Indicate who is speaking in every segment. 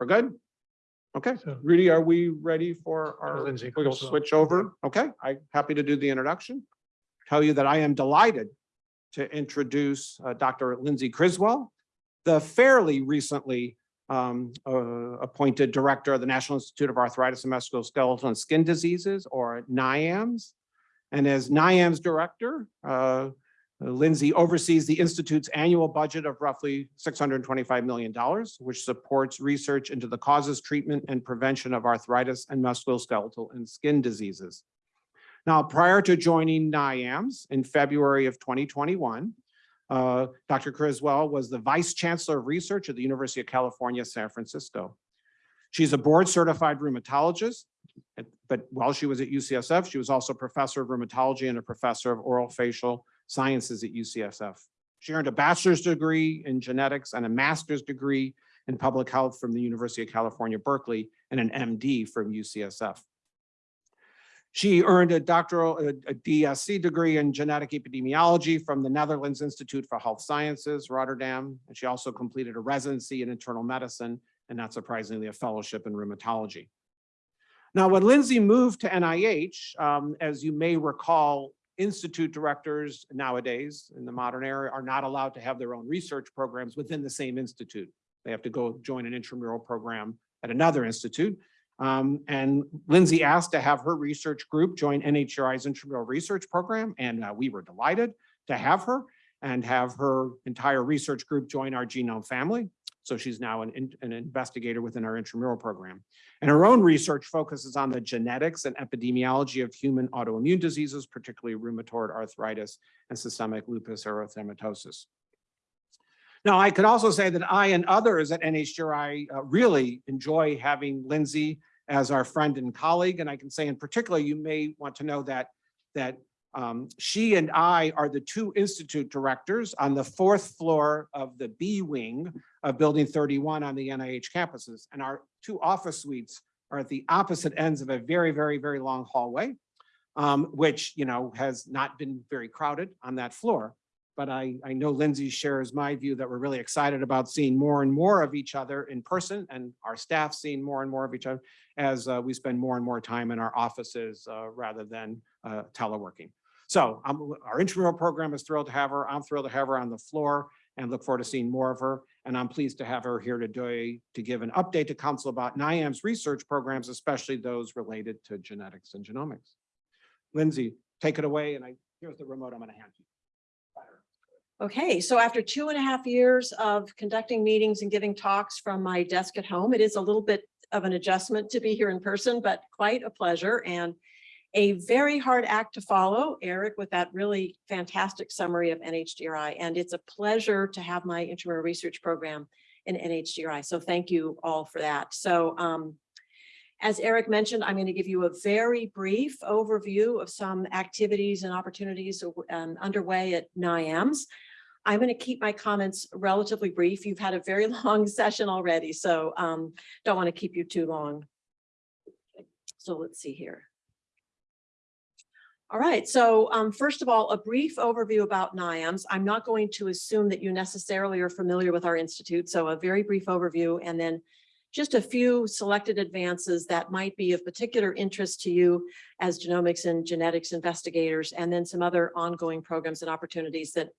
Speaker 1: We're good? Okay,
Speaker 2: So-
Speaker 1: Rudy, are we ready for our,
Speaker 2: Lindsay
Speaker 1: we'll switch over? Okay, I'm happy to do the introduction. Tell you that I am delighted to introduce uh, Dr. Lindsay Criswell, the fairly recently um, uh, appointed Director of the National Institute of Arthritis and Musculoskeletal and Skin Diseases, or NIAMS. And as NIAMS Director, uh, Lindsay oversees the Institute's annual budget of roughly $625 million, which supports research into the causes, treatment, and prevention of arthritis and musculoskeletal and skin diseases. Now, prior to joining NIAMS in February of 2021, uh, Dr. Criswell was the Vice Chancellor of Research at the University of California, San Francisco. She's a board certified rheumatologist, but while she was at UCSF, she was also professor of rheumatology and a professor of oral facial sciences at UCSF. She earned a bachelor's degree in genetics and a master's degree in public health from the University of California, Berkeley, and an MD from UCSF. She earned a doctoral, a a DSc degree in genetic epidemiology from the Netherlands Institute for Health Sciences, Rotterdam. And she also completed a residency in internal medicine and not surprisingly, a fellowship in rheumatology. Now, when Lindsay moved to NIH, um, as you may recall, institute directors nowadays in the modern era are not allowed to have their own research programs within the same institute. They have to go join an intramural program at another institute. Um, and Lindsay asked to have her research group join NHGRI's intramural research program, and uh, we were delighted to have her and have her entire research group join our genome family. So she's now an, an investigator within our intramural program. And her own research focuses on the genetics and epidemiology of human autoimmune diseases, particularly rheumatoid arthritis and systemic lupus erythematosus. Now, I could also say that I and others at NHGRI uh, really enjoy having Lindsay as our friend and colleague. And I can say in particular, you may want to know that, that um, she and I are the two institute directors on the fourth floor of the B wing of Building 31 on the NIH campuses. And our two office suites are at the opposite ends of a very, very, very long hallway, um, which, you know, has not been very crowded on that floor. But I, I know Lindsay shares my view that we're really excited about seeing more and more of each other in person and our staff seeing more and more of each other as uh, we spend more and more time in our offices uh, rather than uh, teleworking. So our intramural program is thrilled to have her. I'm thrilled to have her on the floor and look forward to seeing more of her. And I'm pleased to have her here today to give an update to council about NIAM's research programs, especially those related to genetics and genomics. Lindsay, take it away. And I, here's the remote I'm going to hand you.
Speaker 3: Okay, so after two and a half years of conducting meetings and giving talks from my desk at home, it is a little bit of an adjustment to be here in person, but quite a pleasure and a very hard act to follow, Eric, with that really fantastic summary of NHGRI. And it's a pleasure to have my intramural research program in NHGRI. So thank you all for that. So um, as Eric mentioned, I'm going to give you a very brief overview of some activities and opportunities um, underway at NIAMS. I'm going to keep my comments relatively brief. You've had a very long session already, so um, don't want to keep you too long. So let's see here. All right, so um, first of all, a brief overview about NIAMS. I'm not going to assume that you necessarily are familiar with our institute, so a very brief overview and then just a few selected advances that might be of particular interest to you as genomics and genetics investigators, and then some other ongoing programs and opportunities that,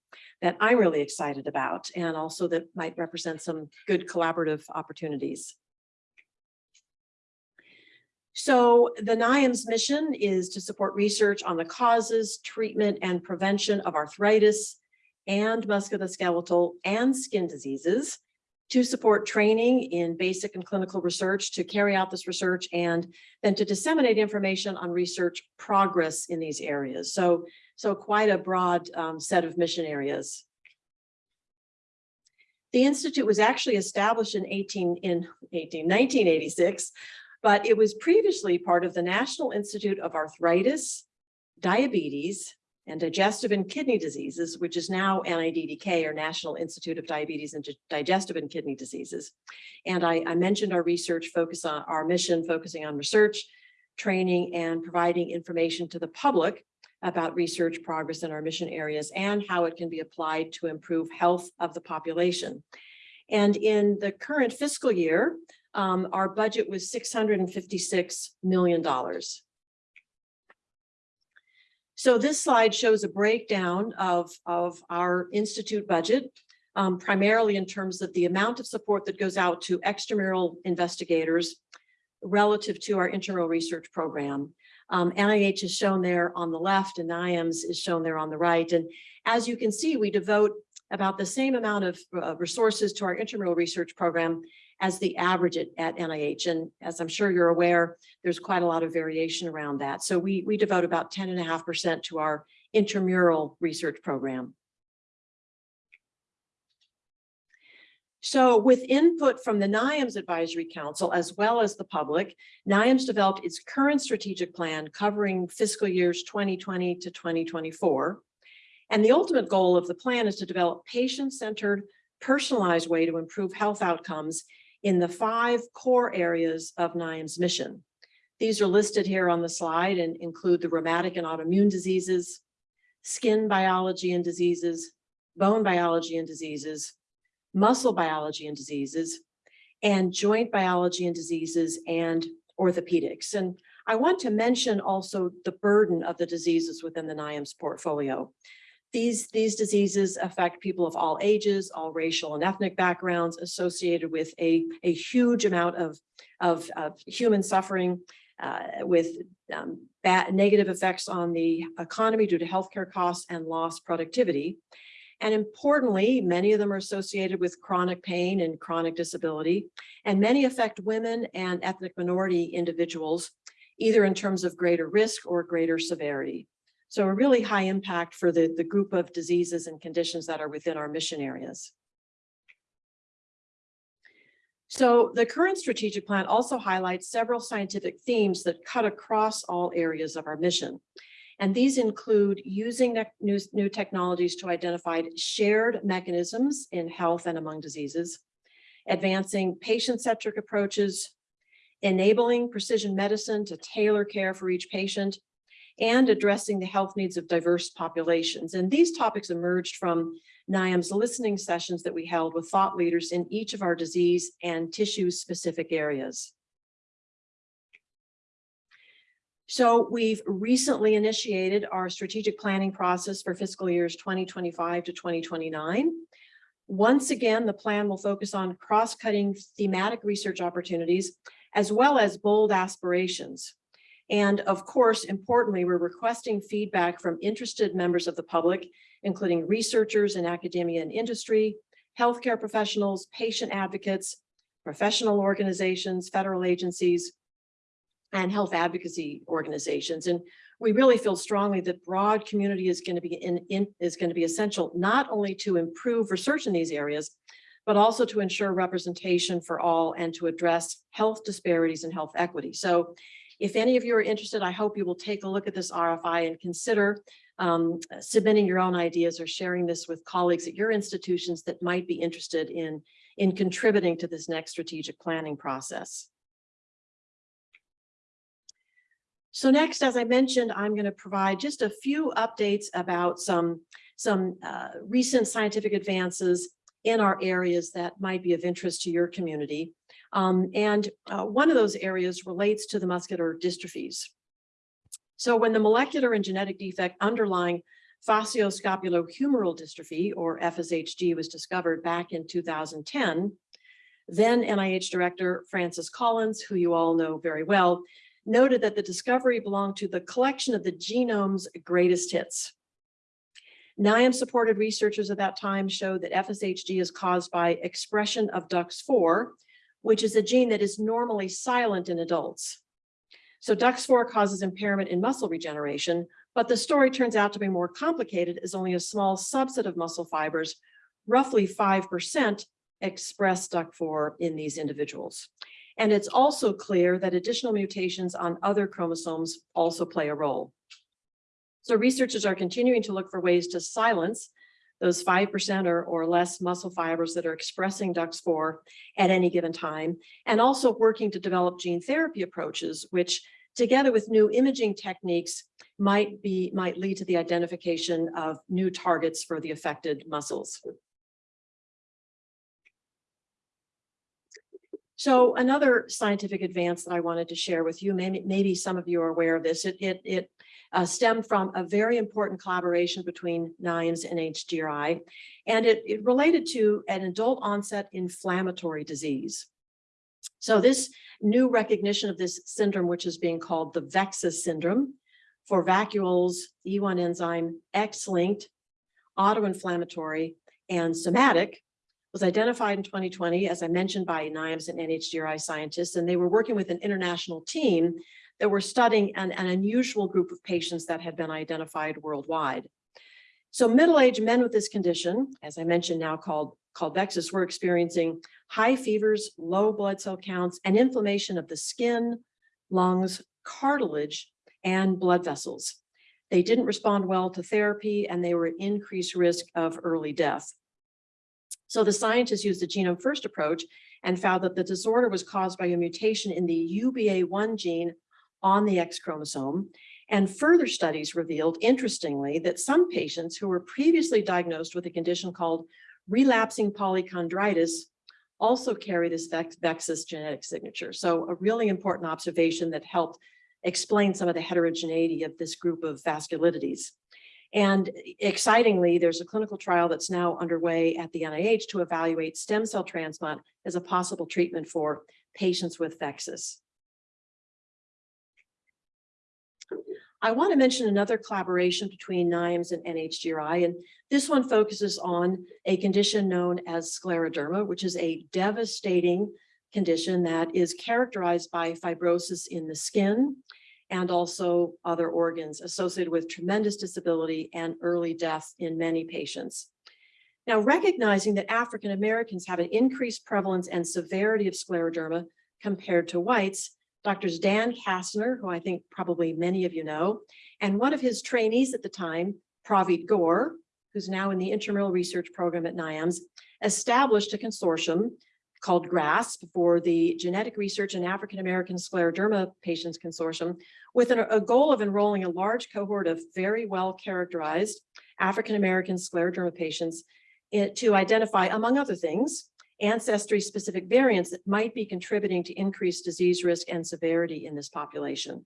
Speaker 3: that I'm really excited about, and also that might represent some good collaborative opportunities. So the NIAMS mission is to support research on the causes, treatment, and prevention of arthritis and musculoskeletal and skin diseases, to support training in basic and clinical research, to carry out this research, and then to disseminate information on research progress in these areas. So, so quite a broad um, set of mission areas. The Institute was actually established in 18, in 18, 1986, but it was previously part of the National Institute of Arthritis, Diabetes, and Digestive and Kidney Diseases, which is now NIDDK, or National Institute of Diabetes and Digestive and Kidney Diseases. And I, I mentioned our research focus on our mission, focusing on research, training, and providing information to the public about research progress in our mission areas and how it can be applied to improve health of the population. And in the current fiscal year, um, our budget was six hundred and fifty-six million dollars. So this slide shows a breakdown of, of our institute budget, um, primarily in terms of the amount of support that goes out to extramural investigators relative to our intramural research program. Um, NIH is shown there on the left and IAMS is shown there on the right. And as you can see, we devote about the same amount of uh, resources to our intramural research program as the average at, at NIH. And as I'm sure you're aware, there's quite a lot of variation around that. So we, we devote about 10 and a half percent to our intramural research program. So with input from the NIAMS Advisory Council, as well as the public, NIAMS developed its current strategic plan covering fiscal years 2020 to 2024. And the ultimate goal of the plan is to develop patient-centered, personalized way to improve health outcomes in the five core areas of NIAMS mission. These are listed here on the slide and include the rheumatic and autoimmune diseases, skin biology and diseases, bone biology and diseases, muscle biology and diseases, and joint biology and diseases and orthopedics. And I want to mention also the burden of the diseases within the NIAMS portfolio. These, these diseases affect people of all ages, all racial and ethnic backgrounds associated with a, a huge amount of, of, of human suffering uh, with um, bad, negative effects on the economy due to healthcare costs and lost productivity. And importantly, many of them are associated with chronic pain and chronic disability, and many affect women and ethnic minority individuals, either in terms of greater risk or greater severity. So a really high impact for the, the group of diseases and conditions that are within our mission areas. So the current strategic plan also highlights several scientific themes that cut across all areas of our mission. And these include using new, new technologies to identify shared mechanisms in health and among diseases, advancing patient-centric approaches, enabling precision medicine to tailor care for each patient, and addressing the health needs of diverse populations. And these topics emerged from NIAM's listening sessions that we held with thought leaders in each of our disease and tissue-specific areas. So we've recently initiated our strategic planning process for fiscal years 2025 to 2029. Once again, the plan will focus on cross-cutting thematic research opportunities as well as bold aspirations. And of course, importantly, we're requesting feedback from interested members of the public, including researchers in academia and industry, healthcare professionals, patient advocates, professional organizations, federal agencies, and health advocacy organizations. And we really feel strongly that broad community is going to be in, in is going to be essential, not only to improve research in these areas, but also to ensure representation for all and to address health disparities and health equity. So if any of you are interested, I hope you will take a look at this RFI and consider um, submitting your own ideas or sharing this with colleagues at your institutions that might be interested in, in contributing to this next strategic planning process. So next, as I mentioned, I'm going to provide just a few updates about some, some uh, recent scientific advances in our areas that might be of interest to your community. Um, and uh, one of those areas relates to the muscular dystrophies. So when the molecular and genetic defect underlying facioscapulohumeral dystrophy, or FSHD, was discovered back in 2010, then NIH Director Francis Collins, who you all know very well, noted that the discovery belonged to the collection of the genome's greatest hits. NIAM supported researchers at that time showed that FSHD is caused by expression of DUX4, which is a gene that is normally silent in adults. So DUX4 causes impairment in muscle regeneration, but the story turns out to be more complicated as only a small subset of muscle fibers, roughly 5%, express DUX4 in these individuals. And it's also clear that additional mutations on other chromosomes also play a role. So researchers are continuing to look for ways to silence those 5% or, or less muscle fibers that are expressing DUX4 at any given time, and also working to develop gene therapy approaches, which together with new imaging techniques might be might lead to the identification of new targets for the affected muscles. So another scientific advance that I wanted to share with you, maybe, maybe some of you are aware of this, it, it, it uh, stemmed from a very important collaboration between NIAMS and HGRI, and it, it related to an adult onset inflammatory disease. So this new recognition of this syndrome, which is being called the VEXAS syndrome for vacuoles, E1 enzyme, X-linked, autoinflammatory, and somatic, was identified in 2020, as I mentioned, by NIAMS and NHGRI scientists, and they were working with an international team that were studying an, an unusual group of patients that had been identified worldwide. So middle-aged men with this condition, as I mentioned now called, called were experiencing high fevers, low blood cell counts, and inflammation of the skin, lungs, cartilage, and blood vessels. They didn't respond well to therapy, and they were at increased risk of early death. So the scientists used the genome first approach and found that the disorder was caused by a mutation in the UBA1 gene on the X chromosome. And further studies revealed, interestingly, that some patients who were previously diagnosed with a condition called relapsing polychondritis also carry this Vex- VEXAS genetic signature. So a really important observation that helped explain some of the heterogeneity of this group of vasculitides. And excitingly, there's a clinical trial that's now underway at the NIH to evaluate stem cell transplant as a possible treatment for patients with VEXAS. I want to mention another collaboration between NIAMS and NHGRI, and this one focuses on a condition known as scleroderma, which is a devastating condition that is characterized by fibrosis in the skin and also other organs associated with tremendous disability and early death in many patients. Now, recognizing that African Americans have an increased prevalence and severity of scleroderma compared to whites, Doctors Dan Kastner, who I think probably many of you know, and one of his trainees at the time, Pravitt Gourh, who's now in the intramural research program at NIAMS, established a consortium called GRASP for the Genetic Research in African American Scleroderma Patients Consortium with an- a goal of enrolling a large cohort of very well characterized African American scleroderma patients eh, to identify, among other things, ancestry-specific variants that might be contributing to increased disease risk and severity in this population.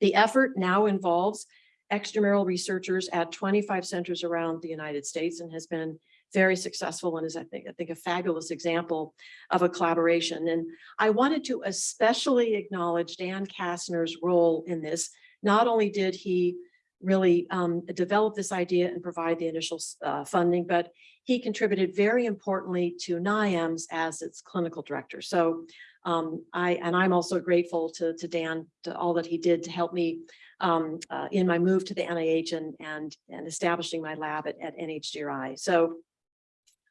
Speaker 3: The effort now involves extramural researchers at 25 centers around the United States and has been very successful and is, I think, I think a fabulous example of a collaboration. And I wanted to especially acknowledge Dan Kastner's role in this. Not only did he really um, develop this idea and provide the initial uh, funding, but he contributed very importantly to NIAMS as its clinical director. So um, I, and I'm also grateful to, to Dan, to all that he did to help me um, uh, in my move to the NIH and, and, and establishing my lab at, at NHGRI. So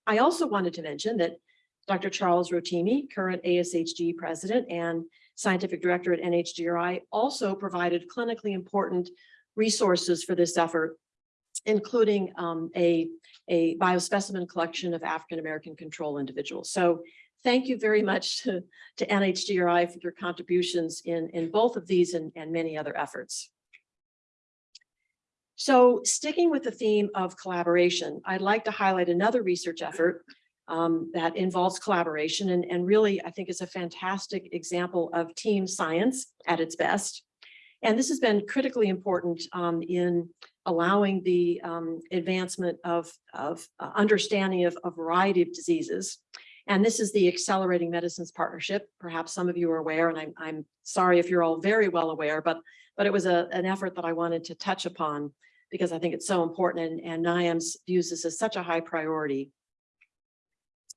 Speaker 3: I also wanted to mention that Dr. Charles Rotimi, current ASHG president and scientific director at NHGRI, also provided clinically important resources for this effort, including um, a, a biospecimen collection of African-American control individuals. So thank you very much to, to NHGRI for your contributions in, in both of these and, and many other efforts. So sticking with the theme of collaboration, I'd like to highlight another research effort um, that involves collaboration and, and really I think is a fantastic example of team science at its best. And this has been critically important um, in allowing the um, advancement of, of uh, understanding of a variety of diseases. And this is the Accelerating Medicines Partnership. Perhaps some of you are aware, and I'm, I'm sorry if you're all very well aware, but, but it was a, an effort that I wanted to touch upon because I think it's so important and, and NIAMS views this as such a high priority.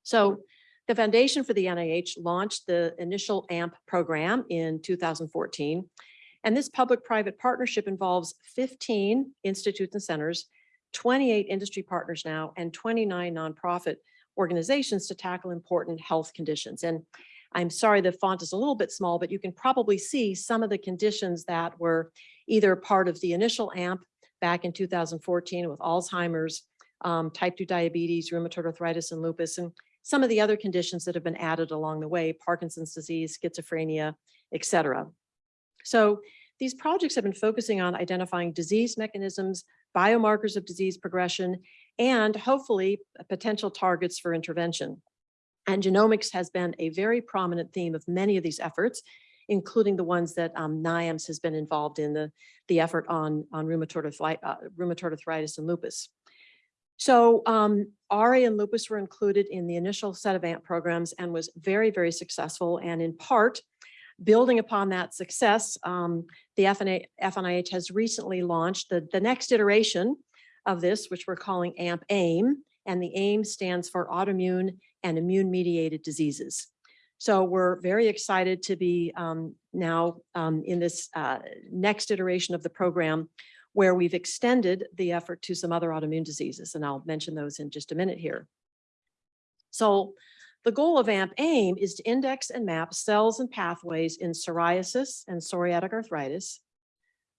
Speaker 3: So the Foundation for the NIH launched the initial AMP program in 2014. And this public-private partnership involves 15 institutes and centers, 28 industry partners now, and 29 nonprofit organizations to tackle important health conditions. And I'm sorry, the font is a little bit small, but you can probably see some of the conditions that were either part of the initial AMP back in 2014 with Alzheimer's, um, type 2 diabetes, rheumatoid arthritis, and lupus, and some of the other conditions that have been added along the way, Parkinson's disease, schizophrenia, et cetera. So these projects have been focusing on identifying disease mechanisms, biomarkers of disease progression, and hopefully uh, potential targets for intervention. And genomics has been a very prominent theme of many of these efforts, including the ones that um, NIAMS has been involved in, the, the effort on, on rheumatoid arthritis, uh, rheumatoid arthritis and lupus. So um, RA and lupus were included in the initial set of AMP programs and was very, very successful. And in part, building upon that success, um, the FNIH has recently launched the, the next iteration of this, which we're calling AMP AIM. And the AIM stands for autoimmune and immune mediated diseases. So we're very excited to be um, now um, in this uh, next iteration of the program where we've extended the effort to some other autoimmune diseases, and I'll mention those in just a minute here. So the goal of AMP AIM is to index and map cells and pathways in psoriasis and psoriatic arthritis,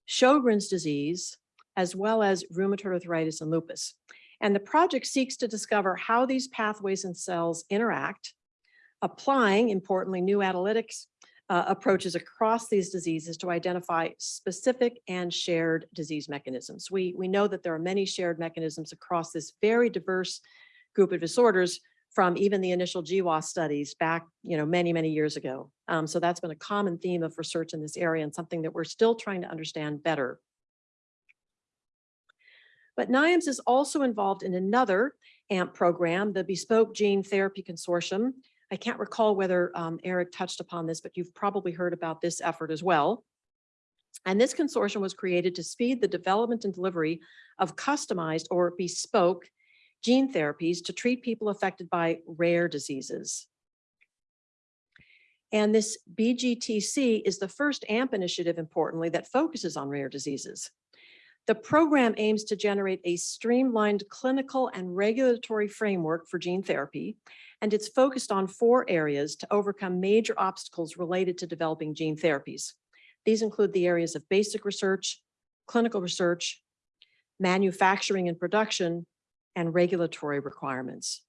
Speaker 3: Sjogren's disease, as well as rheumatoid arthritis and lupus. And the project seeks to discover how these pathways and cells interact, applying, importantly, new analytics uh, approaches across these diseases to identify specific and shared disease mechanisms. We, we know that there are many shared mechanisms across this very diverse group of disorders from even the initial GWAS studies back, you know, many, many years ago. Um, so that's been a common theme of research in this area and something that we're still trying to understand better. But NIAMS is also involved in another AMP program, the Bespoke Gene Therapy Consortium. I can't recall whether um, Eric touched upon this, but you've probably heard about this effort as well. And this consortium was created to speed the development and delivery of customized or bespoke gene therapies to treat people affected by rare diseases. And this BGTC is the first AMP initiative, importantly, that focuses on rare diseases. The program aims to generate a streamlined clinical and regulatory framework for gene therapy, and it's focused on four areas to overcome major obstacles related to developing gene therapies. These include the areas of basic research, clinical research, manufacturing and production, and regulatory requirements.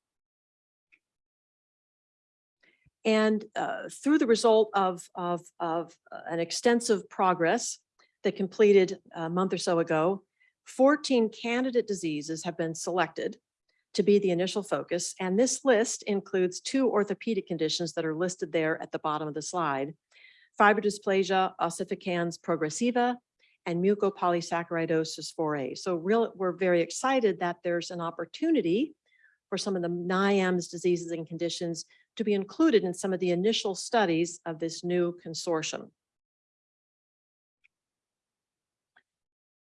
Speaker 3: And uh, through the result of, of, of uh, an extensive progress that completed a month or so ago, 14 candidate diseases have been selected to be the initial focus. And this list includes two orthopedic conditions that are listed there at the bottom of the slide. Fibrodysplasia ossificans progressiva and mucopolysaccharidosis 4A. So real, we're very excited that there's an opportunity for some of the NIAMS diseases and conditions to be included in some of the initial studies of this new consortium.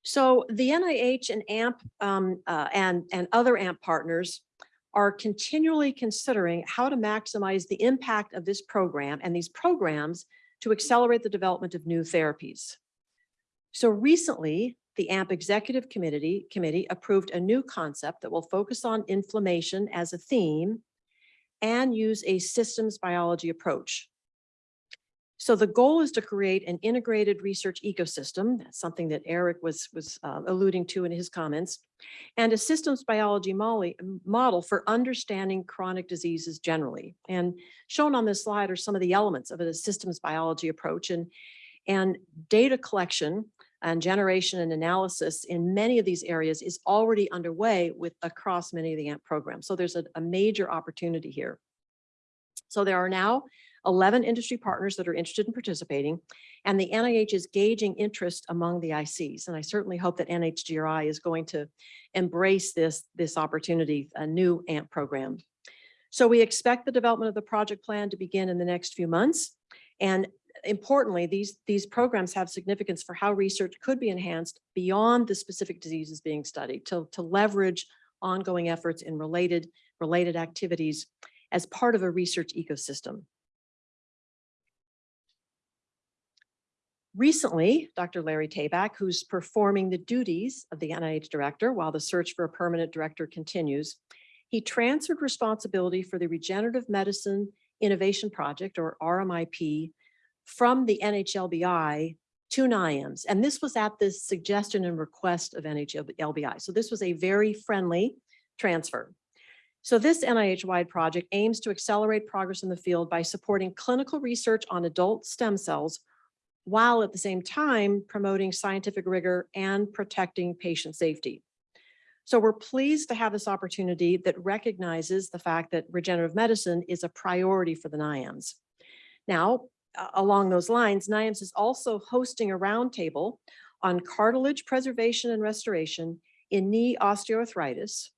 Speaker 3: So the NIH and AMP um, uh, and, and other AMP partners are continually considering how to maximize the impact of this program and these programs to accelerate the development of new therapies. So recently, the AMP Executive Committee, Committee approved a new concept that will focus on inflammation as a theme and use a systems biology approach. So the goal is to create an integrated research ecosystem, that's something that Eric was, was uh, alluding to in his comments, and a systems biology model for understanding chronic diseases generally. And shown on this slide are some of the elements of a systems biology approach and, and data collection and generation and analysis in many of these areas is already underway with across many of the AMP programs. So there's a, a major opportunity here. So there are now 11 industry partners that are interested in participating, and the NIH is gauging interest among the ICs. And I certainly hope that NHGRI is going to embrace this, this opportunity, a new AMP program. So we expect the development of the project plan to begin in the next few months. And importantly, these, these programs have significance for how research could be enhanced beyond the specific diseases being studied to, to leverage ongoing efforts in related, related activities as part of a research ecosystem. Recently, Dr. Larry Tabak, who's performing the duties of the NIH director while the search for a permanent director continues, he transferred responsibility for the Regenerative Medicine Innovation Project, or RMIP, from the NHLBI to NIAMS. And this was at the suggestion and request of NHLBI. So this was a very friendly transfer. So this NIH-wide project aims to accelerate progress in the field by supporting clinical research on adult stem cells while at the same time promoting scientific rigor and protecting patient safety. So we're pleased to have this opportunity that recognizes the fact that regenerative medicine is a priority for the NIAMS. Now, along those lines, NIAMS is also hosting a roundtable on cartilage preservation and restoration in knee osteoarthritis,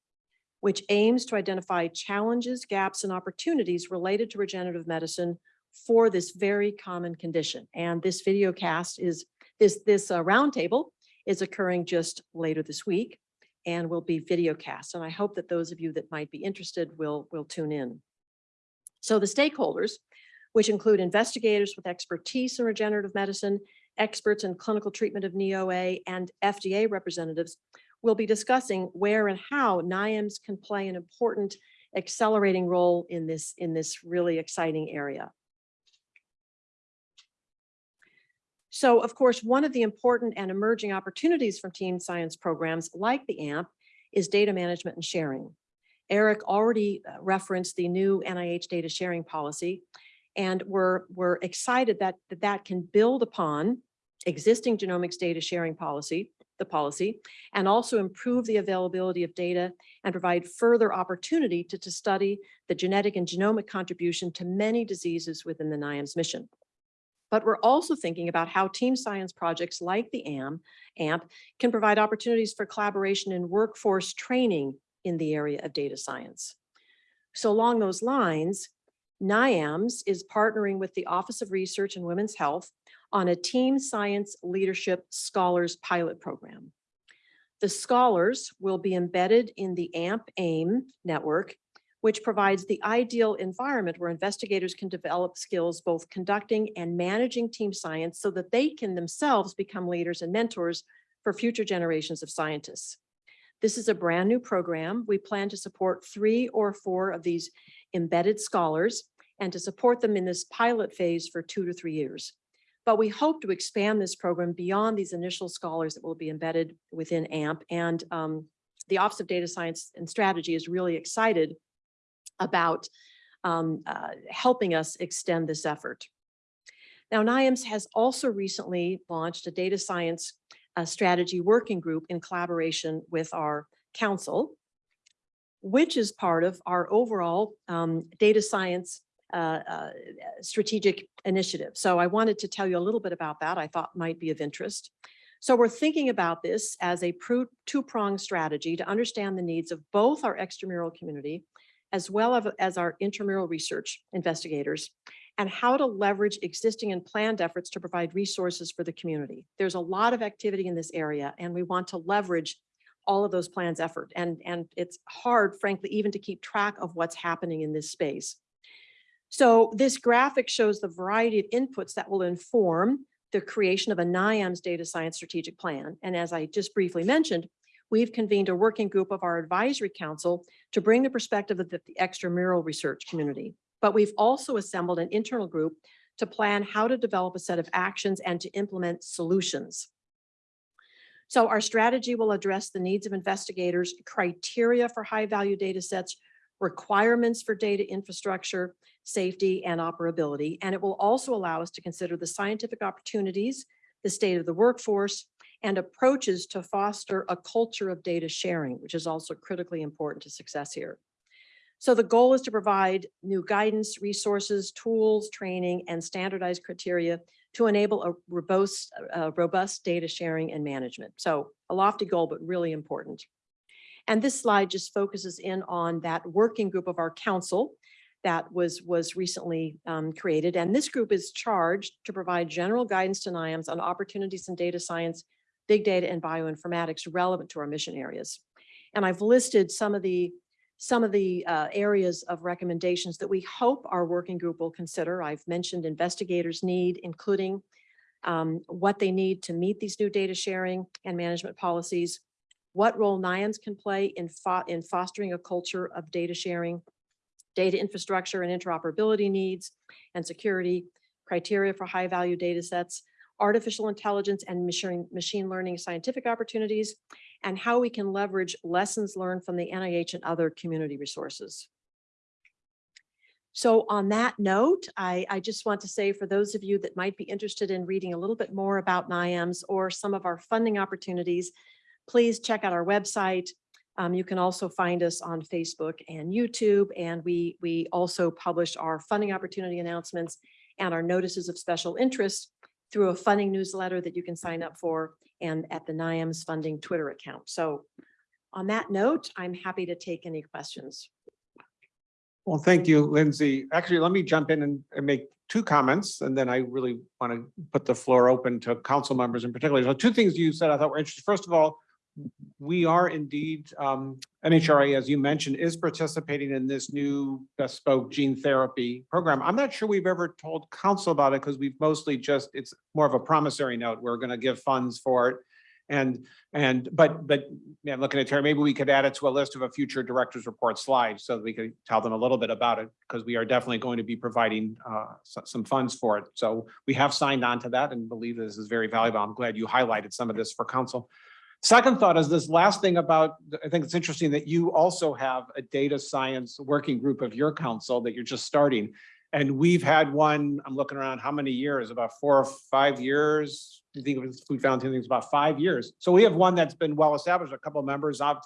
Speaker 3: which aims to identify challenges, gaps, and opportunities related to regenerative medicine for this very common condition. And this video cast is, this, this uh, roundtable is occurring just later this week and will be video cast. And I hope that those of you that might be interested will, will tune in. So the stakeholders, which include investigators with expertise in regenerative medicine, experts in clinical treatment of knee OA, and FDA representatives, will be discussing where and how NIAMS can play an important accelerating role in this, in this really exciting area. So of course, one of the important and emerging opportunities from team science programs like the AMP is data management and sharing. Eric already uh, referenced the new NIH data sharing policy, and we're, we're excited that that, that can build upon existing genomics data sharing policy, the policy, and also improve the availability of data and provide further opportunity to, to study the genetic and genomic contribution to many diseases within the NIAMS mission. But we're also thinking about how team science projects like the AM, AMP can provide opportunities for collaboration and workforce training in the area of data science. So along those lines, NIAMS is partnering with the Office of Research and Women's Health on a Team Science Leadership Scholars Pilot Program. The scholars will be embedded in the AMP AIM network, which provides the ideal environment where investigators can develop skills both conducting and managing team science so that they can themselves become leaders and mentors for future generations of scientists. This is a brand new program. We plan to support three or four of these embedded scholars and to support them in this pilot phase for two to three years. But we hope to expand this program beyond these initial scholars that will be embedded within AMP. And um, the Office of Data Science and Strategy is really excited about um, uh, helping us extend this effort. Now, NIAMS has also recently launched a data science uh, strategy working group in collaboration with our council, which is part of our overall um, data science uh, uh, strategic initiative. So I wanted to tell you a little bit about that I thought might be of interest. So we're thinking about this as a two-pronged strategy to understand the needs of both our extramural community as well as- as our intramural research investigators and how to leverage existing and planned efforts to provide resources for the community. There's a lot of activity in this area and we want to leverage all of those plans effort. And, and it's hard, frankly, even to keep track of what's happening in this space. So this graphic shows the variety of inputs that will inform the creation of a NIAMS data science strategic plan. And as I just briefly mentioned, we've convened a working group of our advisory council to bring the perspective of the the extramural research community. But we've also assembled an internal group to plan how to develop a set of actions and to implement solutions. So our strategy will address the needs of investigators, criteria for high value data sets, requirements for data infrastructure, safety and operability. And it will also allow us to consider the scientific opportunities, the state of the workforce, and approaches to foster a culture of data sharing, which is also critically important to success here. So the goal is to provide new guidance, resources, tools, training, and standardized criteria to enable a robust, uh, robust data sharing and management. So a lofty goal, but really important. And this slide just focuses in on that working group of our council that was, was recently um, created. And this group is charged to provide general guidance to NIAMS on opportunities in data science, big data and bioinformatics relevant to our mission areas. And I've listed some of the some of the uh, areas of recommendations that we hope our working group will consider. I've mentioned investigators need, including um, what they need to meet these new data sharing and management policies, what role NIAMS can play in, fo in fostering a culture of data sharing, data infrastructure and interoperability needs and security, criteria for high value data sets, artificial intelligence and machine learning scientific opportunities, and how we can leverage lessons learned from the NIH and other community resources. So on that note, I, I just want to say for those of you that might be interested in reading a little bit more about NIAMS or some of our funding opportunities, please check out our website, Um, you can also find us on Facebook and YouTube, and we, we also publish our funding opportunity announcements and our notices of special interest through a funding newsletter that you can sign up for and at the NIAMS funding Twitter account. So on that note, I'm happy to take any questions.
Speaker 1: Well, thank you, Lindsay. Actually, let me jump in and, and make two comments, and then I really want to put the floor open to council members in particular. So two things you said I thought were interesting. First of all, we are indeed, um, NHGRI, as you mentioned, is participating in this new bespoke gene therapy program. I'm not sure we've ever told council about it because we've mostly just, it's more of a promissory note. We're going to give funds for it. And, and, but, but, yeah, looking at Terry, maybe we could add it to a list of a future director's report slide so that we could tell them a little bit about it, because we are definitely going to be providing uh, some funds for it. So we have signed on to that and believe this is very valuable. I'm glad you highlighted some of this for council. Second thought is this last thing about, I think it's interesting that you also have a data science working group of your council that you're just starting. And we've had one, I'm looking around, how many years? About four or five years? I think it was Food it's about five years. So we have one that's been well established, a couple of members of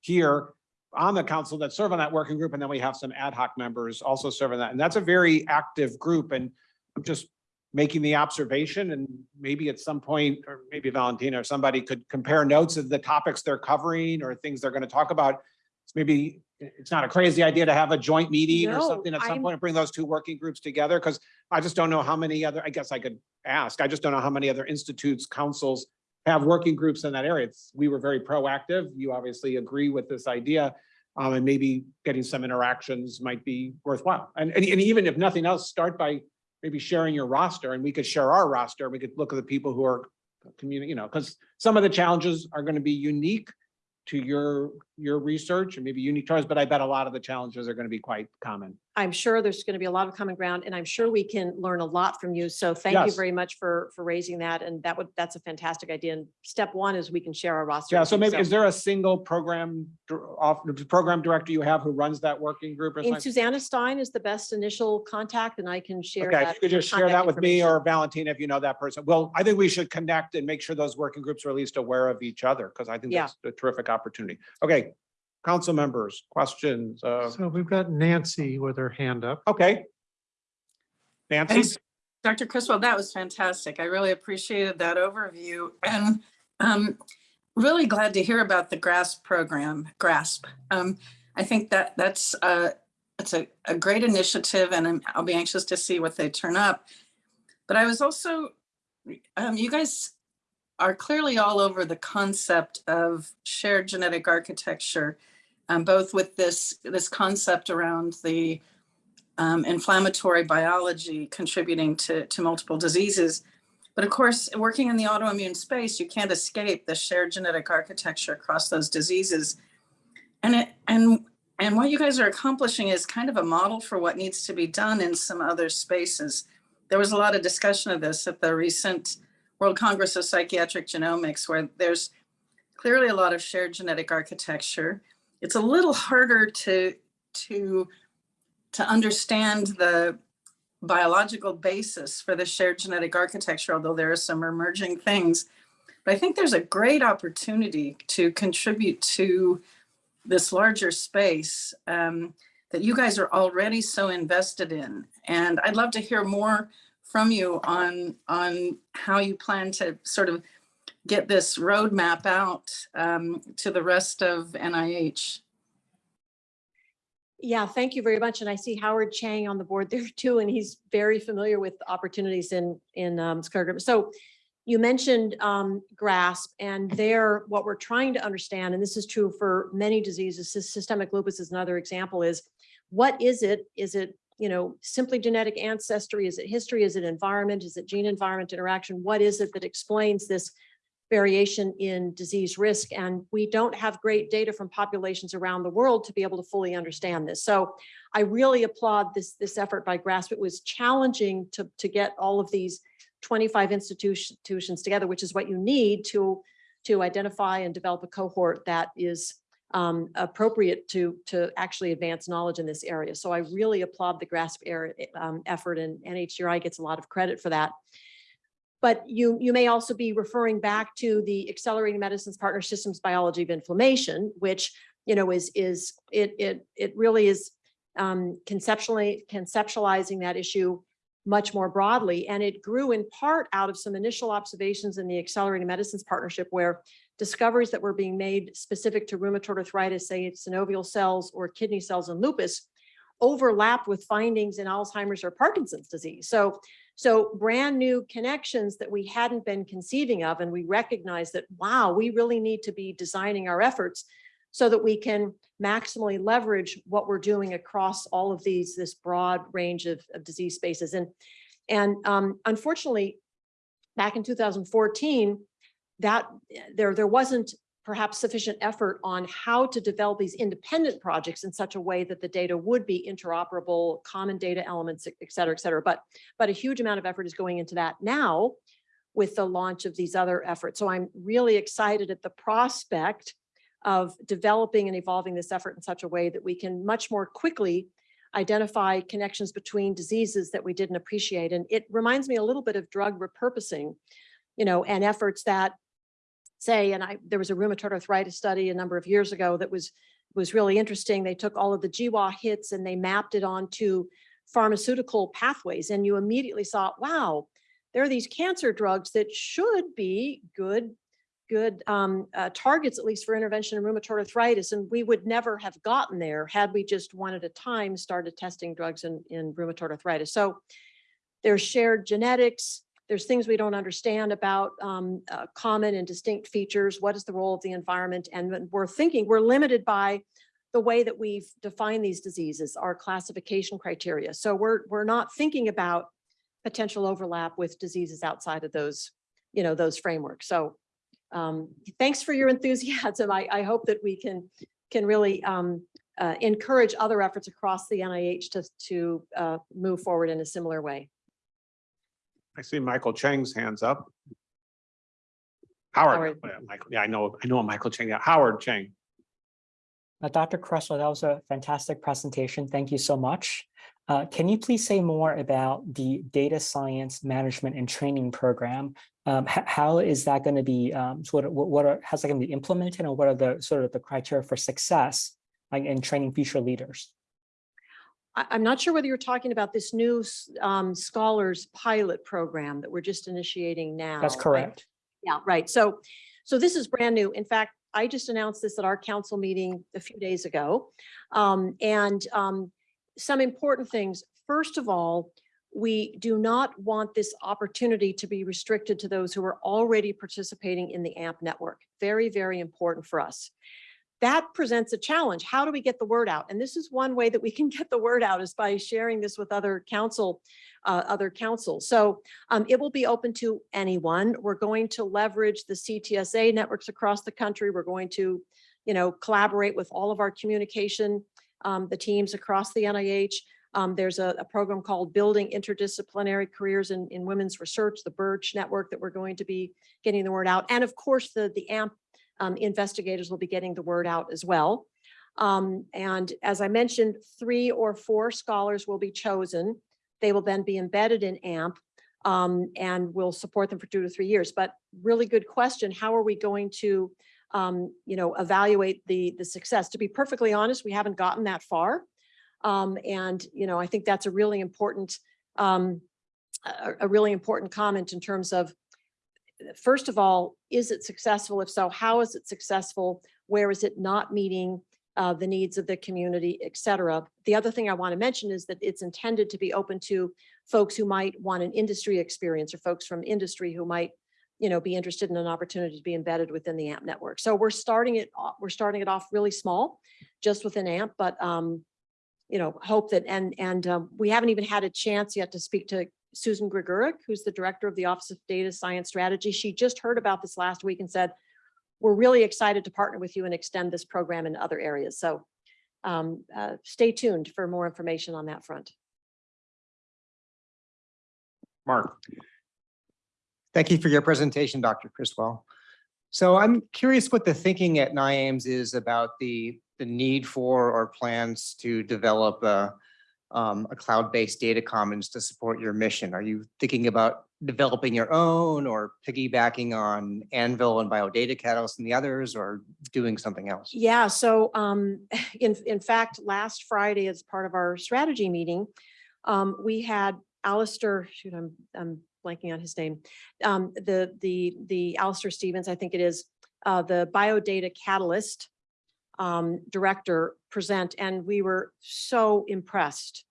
Speaker 1: here on the council that serve on that working group. And then we have some ad hoc members also serving that. And that's a very active group. And I'm just making the observation and maybe at some point, or maybe Valentina or somebody could compare notes of the topics they're covering or things they're going to talk about. It's maybe, it's not a crazy idea to have a joint meeting or something at some
Speaker 3: I'm-
Speaker 1: point and bring those two working groups together because I just don't know how many other, I guess I could ask. I just don't know how many other institutes, councils have working groups in that area. It's, we were very proactive. You obviously agree with this idea. Um, and maybe getting some interactions might be worthwhile. And, and, and even if nothing else, start by maybe sharing your roster and we could share our roster. We could look at the people who are community, you know, because some of the challenges are going to be unique to your, your research and maybe unique to ours, but I bet a lot of the challenges are going to be quite common.
Speaker 3: I'm sure there's going to be a lot of common ground and I'm sure we can learn a lot from you. So thank you very much for, for raising that. And that would, that's a fantastic idea. And step one is we can share our roster.
Speaker 1: Yeah, so maybe, is there a single program, off, program director you have who runs that working group or
Speaker 3: And? Susanna Stein is the best initial contact and I can share
Speaker 1: Okay,
Speaker 3: that.
Speaker 1: you could just share that with me or Valentina if you know that person. Well, I think we should connect and make sure those working groups are at least aware of each other because I think
Speaker 3: Yeah.
Speaker 1: that's a terrific opportunity. Okay, council members, questions? Uh,
Speaker 2: So we've got Nancy with her hand up.
Speaker 1: okay. Nancy?
Speaker 4: Thanks, Dr. Criswell, that was fantastic. I really appreciated that overview and um, really glad to hear about the GRASP program, GRASP. Um, I think that that's uh, it's a, a great initiative and I'm- I'll be anxious to see what they turn up. But I was also, um, you guys are clearly all over the concept of shared genetic architecture, um, both with this, this concept around the um, inflammatory biology contributing to, to multiple diseases. But of course, working in the autoimmune space, you can't escape the shared genetic architecture across those diseases. And it, and, and what you guys are accomplishing is kind of a model for what needs to be done in some other spaces. There was a lot of discussion of this at the recent World Congress of Psychiatric Genomics, where there's clearly a lot of shared genetic architecture. It's a little harder to, to to understand the biological basis for the shared genetic architecture, although there are some emerging things. But I think there's a great opportunity to contribute to this larger space um, that you guys are already so invested in. And I'd love to hear more from you on, on how you plan to sort of get this roadmap out um, to the rest of NIH.
Speaker 3: Yeah, thank you very much. And I see Howard Chang on the board there too, and he's very familiar with opportunities in, in um, scleroderma. So you mentioned um, GRASP and there, what we're trying to understand, and this is true for many diseases, systemic lupus is another example, is what is it? Is it, you know, simply genetic ancestry? Is it history? Is it environment? Is it gene environment interaction? What is it that explains this variation in disease risk. And we don't have great data from populations around the world to be able to fully understand this. So I really applaud this, this effort by GRASP. It was challenging to, to get all of these 25 institutions together, which is what you need to, to identify and develop a cohort that is um, appropriate to, to actually advance knowledge in this area. So I really applaud the GRASP area, um, effort and NHGRI gets a lot of credit for that. But you, you may also be referring back to the Accelerating Medicines Partner Systems Biology of Inflammation, which you know, is, is, it, it, it really is um, conceptually, conceptualizing that issue much more broadly. And it grew in part out of some initial observations in the Accelerating Medicines Partnership where discoveries that were being made specific to rheumatoid arthritis, say synovial cells or kidney cells and lupus, overlapped with findings in Alzheimer's or Parkinson's disease. So, so brand new connections that we hadn't been conceiving of, and we recognize that, wow, we really need to be designing our efforts so that we can maximally leverage what we're doing across all of these, this broad range of, of disease spaces. And, and um, unfortunately, back in 2014, that there, there wasn't perhaps sufficient effort on how to develop these independent projects in such a way that the data would be interoperable, common data elements, et et cetera, et cetera. But, but a huge amount of effort is going into that now with the launch of these other efforts. So I'm really excited at the prospect of developing and evolving this effort in such a way that we can much more quickly identify connections between diseases that we didn't appreciate. And it reminds me a little bit of drug repurposing, you know, and efforts that say, and I, there was a rheumatoid arthritis study a number of years ago that was, was really interesting. They took all of the GWA hits and they mapped it onto pharmaceutical pathways. And you immediately saw, wow, there are these cancer drugs that should be good good um, uh, targets, at least for intervention in rheumatoid arthritis. And we would never have gotten there had we just one at a time started testing drugs in, in rheumatoid arthritis. So there's shared genetics. There's things we don't understand about um, uh, common and distinct features. What is the role of the environment? And we're thinking, we're limited by the way that we've defined these diseases, our classification criteria. So we're, we're not thinking about potential overlap with diseases outside of those, you know, those frameworks. So um, thanks for your enthusiasm. I, I hope that we can can really um, uh, encourage other efforts across the NIH to to uh, move forward in a similar way.
Speaker 1: I see Michael Chang's hands up. Howard,
Speaker 3: Howard.
Speaker 1: yeah, Michael, yeah, I know, I know Michael Chang, yeah, Howard Chang.
Speaker 5: Uh, Dr. Criswell, that was a fantastic presentation. Thank you so much. Uh, can you please say more about the data science management and training program? Um, how is that going to be um, sort of what, what are how's that going to be implemented and what are the sort of the criteria for success like, in training future leaders?
Speaker 3: I, I'm not sure whether you're talking about this new um, scholars pilot program that we're just initiating now.
Speaker 5: That's correct.
Speaker 3: Yeah, right. So, so this is brand new. In fact, I just announced this at our council meeting a few days ago. Um, and, um, some important things. First of all, we do not want this opportunity to be restricted to those who are already participating in the AMP network. Very, very important for us. That presents a challenge. How do we get the word out? And this is one way that we can get the word out is by sharing this with other council, uh, other councils. So um, it will be open to anyone. We're going to leverage the CTSA networks across the country. We're going to, you know, collaborate with all of our communication, um, the teams across the NIH. Um, there's a, a program called Building Interdisciplinary Careers in, in Women's Research, the BIRCWH Network that we're going to be getting the word out. And of course, the, the AMP um, investigators will be getting the word out as well. Um, and as I mentioned, three or four scholars will be chosen. They will then be embedded in AMP um, and we'll support them for two to three years. But really good question. How are we going to, um, you know, evaluate the, the success? To be perfectly honest, we haven't gotten that far. Um, and, you know, I think that's a really important, um, a, a really important comment in terms of, first of all, is it successful? If so, how is it successful? Where is it not meeting uh, the needs of the community, et cetera? The other thing I want to mention is that it's intended to be open to folks who might want an industry experience or folks from industry who might you know, be interested in an opportunity to be embedded within the AMP network. So we're starting it, off- we're starting it off really small, just within AMP, but, um, you know, hope that, and, and, um, we haven't even had a chance yet to speak to Susan Gregurick, who's the director of the Office of Data Science Strategy. She just heard about this last week and said, we're really excited to partner with you and extend this program in other areas. So, um, uh, stay tuned for more information on that front.
Speaker 1: Mark,
Speaker 6: Thank you for your presentation, Dr. Criswell. So I'm curious what the thinking at NIAMS is about the, the need for or plans to develop a, um, a cloud-based data commons to support your mission? Are you thinking about developing your own or piggybacking on AnVIL and Biodata Catalyst and the others or doing something else?
Speaker 3: Yeah, so um, in, in fact, last Friday, as part of our strategy meeting, um, we had Alistair, shoot, I'm, I'm blanking on his name. Um, the, the, the Alistair Stevens, I think it is, uh, the Biodata Catalyst um, director present, and we were so impressed.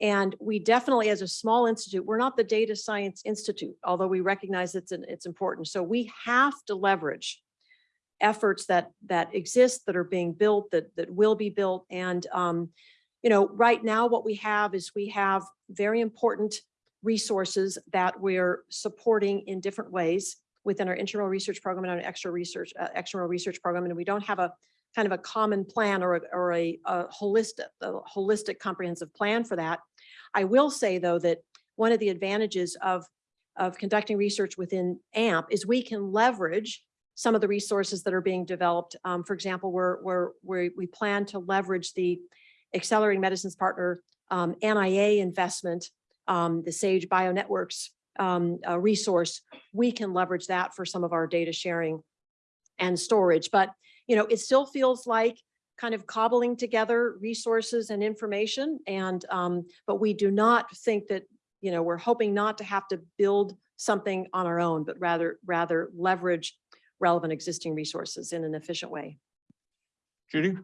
Speaker 3: And we definitely, as a small institute, we're not the Data Science Institute, although we recognize it's, an- it's important. So we have to leverage efforts that, that exist, that are being built, that, that will be built. And, um, you know, right now, what we have is we have very important resources that we're supporting in different ways within our internal research program and our extra research, uh, external research program. And we don't have a kind of a common plan or, a- or a, a holistic, a holistic comprehensive plan for that. I will say, though, that one of the advantages of, of conducting research within AMP is we can leverage some of the resources that are being developed. Um, for example, we're, we're, we we plan to leverage the Accelerating Medicines Partner um, NIA investment, um, the Sage Bionetworks um, uh, resource. We can leverage that for some of our data sharing and storage. But, you know, it still feels like kind of cobbling together resources and information. And, um, but we do not think that, you know, we're hoping not to have to build something on our own, but rather, rather leverage relevant existing resources in an efficient way.
Speaker 1: Judy?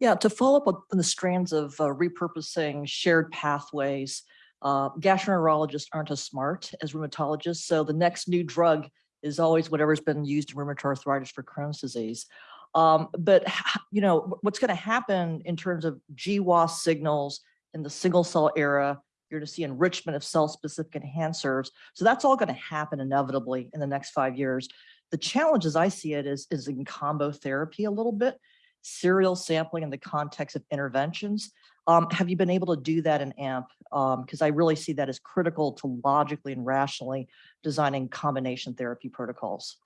Speaker 7: Yeah, to follow up on the strands of uh, repurposing shared pathways, uh, gastroenterologists aren't as smart as rheumatologists, so the next new drug is always whatever's been used in rheumatoid arthritis for Crohn's disease. Um, but, you know, what's going to happen in terms of GWAS signals in the single cell era, you're going to see enrichment of cell-specific enhancers. So that's all going to happen inevitably in the next five years. The challenge as I see it is, is in combo therapy a little bit serial sampling in the context of interventions. Um, have you been able to do that in AMP? Because I really see that as critical to logically and rationally designing combination therapy protocols.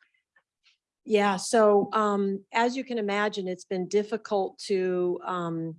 Speaker 3: Yeah, so um, as you can imagine, it's been difficult to um,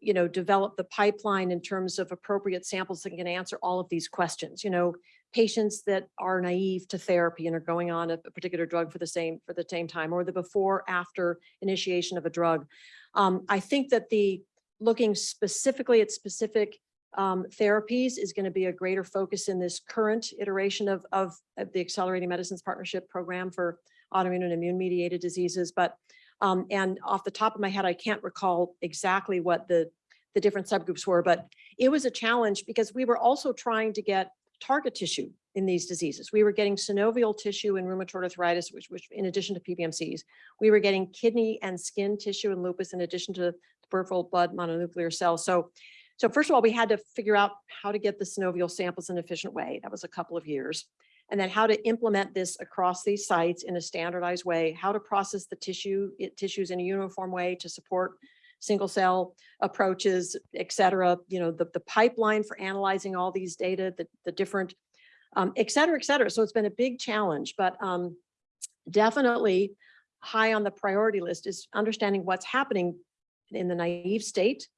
Speaker 3: you know, develop the pipeline in terms of appropriate samples that can answer all of these questions, you know, patients that are naive to therapy and are going on a a particular drug for the same, for the same time, or the before, after initiation of a drug. Um, I think that the, looking specifically at specific um, therapies is going to be a greater focus in this current iteration of, of the Accelerating Medicines Partnership Program for autoimmune and immune mediated diseases. But, um, and off the top of my head, I can't recall exactly what the, the different subgroups were, but it was a challenge because we were also trying to get target tissue in these diseases. We were getting synovial tissue in rheumatoid arthritis, which, which in addition to PBMCs, we were getting kidney and skin tissue in lupus in addition to peripheral blood mononuclear cells. So, so first of all, we had to figure out how to get the synovial samples in an efficient way. That was a couple of years. And then how to implement this across these sites in a standardized way, how to process the tissue, it- tissues in a uniform way to support single cell approaches, et cetera, you know, the, the pipeline for analyzing all these data, the, the different, um, et cetera, et cetera. So it's been a big challenge, but, um, definitely high on the priority list is understanding what's happening in the naive state.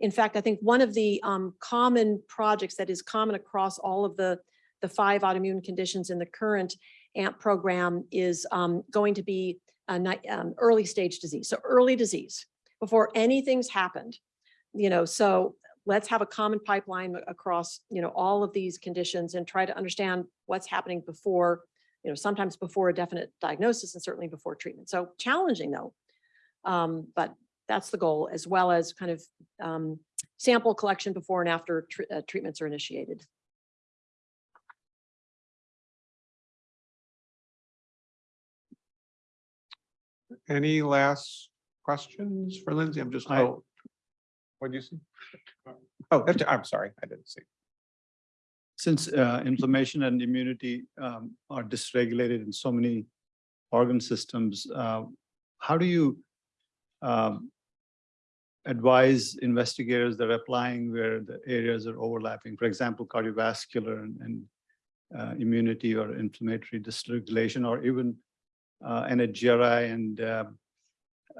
Speaker 3: In fact, I think one of the, um, common projects that is common across all of the, the five autoimmune conditions in the current AMP program is, um, going to be a um, early stage disease. So early disease before anything's happened, you know, so let's have a common pipeline across, you know, all of these conditions and try to understand what's happening before, you know, sometimes before a definite diagnosis and certainly before treatment. So challenging though. Um, but that's the goal as well as kind of um, sample collection before and after tr- uh, treatments are initiated.
Speaker 1: Any last questions for Lindsey? I'm just, oh. What do you see? Oh, that's- I'm sorry, I didn't see.
Speaker 8: Since uh, inflammation and immunity um, are dysregulated in so many organ systems, uh, how do you um, advise investigators that are applying where the areas are overlapping? For example, cardiovascular and- and uh, immunity or inflammatory dysregulation, or even uh, NHGRI and uh,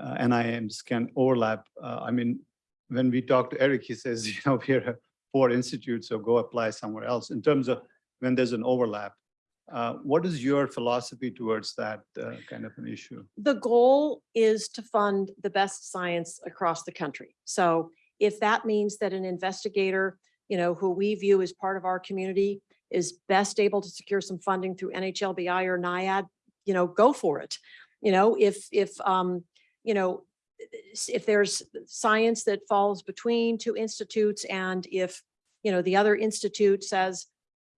Speaker 8: uh, NIAMS can overlap. Uh, I mean, when we talk to Eric, he says, you know, we're four institutes, so go apply somewhere else. In terms of when there's an overlap, uh, what is your philosophy towards that uh, kind of an issue?
Speaker 3: The goal is to fund the best science across the country. So if that means that an investigator, you know, who we view as part of our community is best able to secure some funding through NHLBI or NIAID, you know, go for it. You know, if, if, um, you know, if there's science that falls between two institutes and if, you know, the other institute says,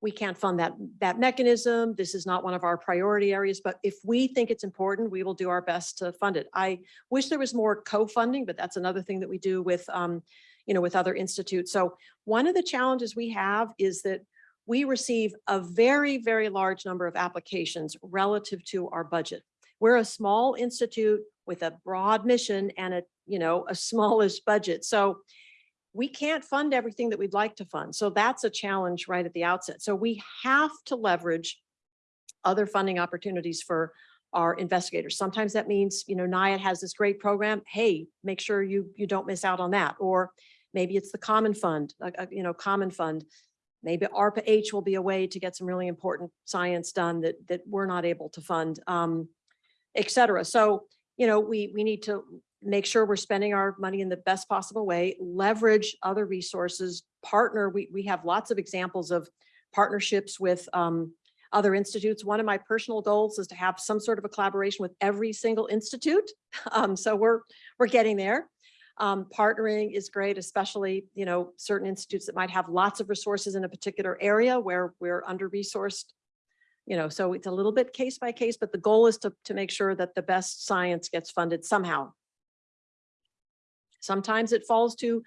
Speaker 3: we can't fund that, that mechanism, this is not one of our priority areas, but if we think it's important, we will do our best to fund it. I wish there was more co-funding, but that's another thing that we do with, um, you know, with other institutes. So one of the challenges we have is that we receive a very, very large number of applications relative to our budget. We're a small institute with a broad mission and a, you know, a smallish budget. So we can't fund everything that we'd like to fund. So that's a challenge right at the outset. So we have to leverage other funding opportunities for our investigators. Sometimes that means, you know, NIAID has this great program. Hey, make sure you, you don't miss out on that. Or maybe it's the common fund, uh, uh, you know, common fund. Maybe ARPA H will be a way to get some really important science done that, that we're not able to fund, um, et cetera. So, you know, we, we need to make sure we're spending our money in the best possible way, leverage other resources, partner. We, we have lots of examples of partnerships with, um, other institutes. One of my personal goals is to have some sort of a collaboration with every single institute. Um, so we're, we're getting there. Um, partnering is great, especially, you know, certain institutes that might have lots of resources in a particular area where we're under-resourced. You know, so it's a little bit case by case, but the goal is to, to make sure that the best science gets funded somehow. Sometimes it falls to,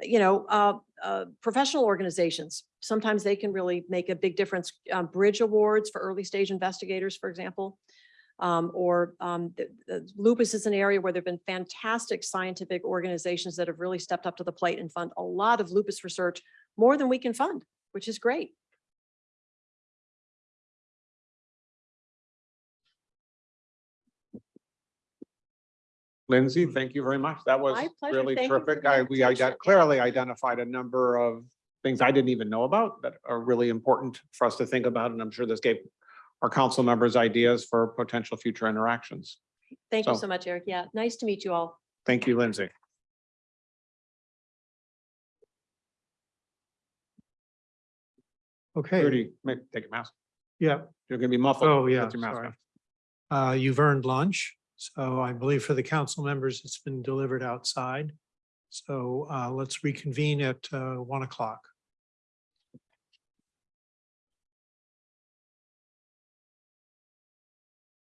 Speaker 3: you know, uh, uh, professional organizations. Sometimes they can really make a big difference. Uh, Bridge awards for early stage investigators, for example. Um, or um, the- the lupus is an area where there've been fantastic scientific organizations that have really stepped up to the plate and fund a lot of lupus research, more than we can fund, which is great.
Speaker 1: Lindsey, thank you very much. That was
Speaker 3: My pleasure.
Speaker 1: really
Speaker 3: Thank you for
Speaker 1: terrific.
Speaker 3: the
Speaker 1: I, we
Speaker 3: invitation.
Speaker 1: ide- clearly identified a number of things I didn't even know about that are really important for us to think about. And I'm sure this gave our council members ideas for potential future interactions.
Speaker 3: Thank you
Speaker 1: So-
Speaker 3: so much, Eric. Yeah, nice to meet you all.
Speaker 1: Thank you, Lindsey.
Speaker 2: Okay,
Speaker 1: Rudy, make, take your mask.
Speaker 2: yeah.
Speaker 1: You're gonna be muffled.
Speaker 2: Oh, yeah,
Speaker 1: with your mask
Speaker 2: sorry.
Speaker 1: on.
Speaker 2: Uh, you've earned lunch, so I believe for the council members, it's been delivered outside. So uh, let's reconvene at uh, one o'clock.